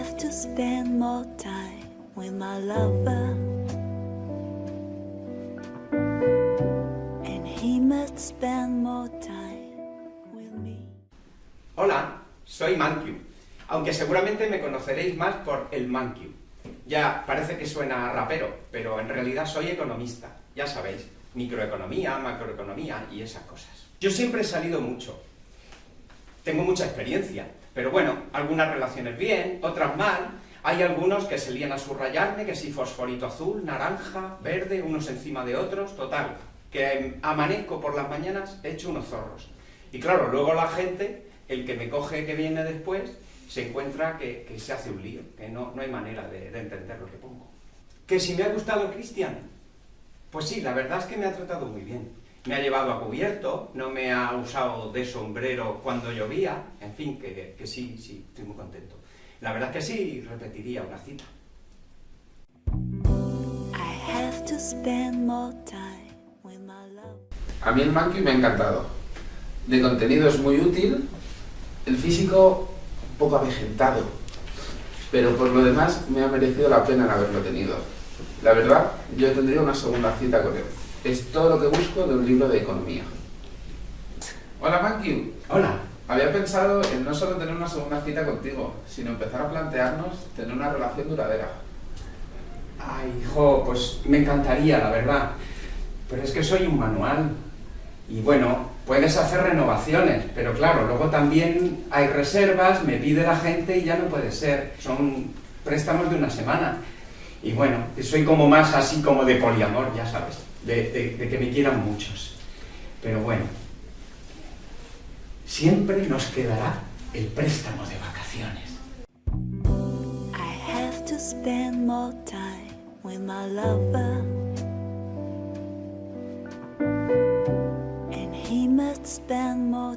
have to spend more time with my lover. And he must spend more time with me. Hola, soy Mankyu, aunque seguramente me conoceréis más por el Mankyu. Ya parece que suena rapero, pero en realidad soy economista, ya sabéis, microeconomía, macroeconomía y esas cosas. Yo siempre he salido mucho, tengo mucha experiencia, pero bueno, algunas relaciones bien, otras mal, hay algunos que se lían a subrayarme, que si fosforito azul, naranja, verde, unos encima de otros, total, que amanezco por las mañanas hecho unos zorros. Y claro, luego la gente, el que me coge que viene después, se encuentra que, se hace un lío, que no, no hay manera de, de, entender lo que pongo. ¿Que si me ha gustado Cristian? Pues sí, la verdad es que me ha tratado muy bien. Me ha llevado a cubierto, no me ha usado de sombrero cuando llovía, en fin, que, que sí, sí, estoy muy contento. La verdad es que sí, repetiría una cita. A mí el monkey me ha encantado. De contenido es muy útil, el físico un poco avejentado, pero por lo demás me ha merecido la pena el haberlo tenido. La verdad, yo tendría una segunda cita con él. Es todo lo que busco de un libro de economía. Hola Monkey. Hola. Había pensado en no solo tener una segunda cita contigo, sino empezar a plantearnos tener una relación duradera. Ay, hijo, pues me encantaría, la verdad. Pero es que soy un manual. Y bueno, puedes hacer renovaciones, pero claro, luego también hay reservas, me pide la gente y ya no puede ser. Son préstamos de una semana. Y bueno, soy como más así como de poliamor, ya sabes, de, que me quieran muchos. Pero bueno, siempre nos quedará el préstamo de vacaciones. I have to spend more time with my lover. And he must spend more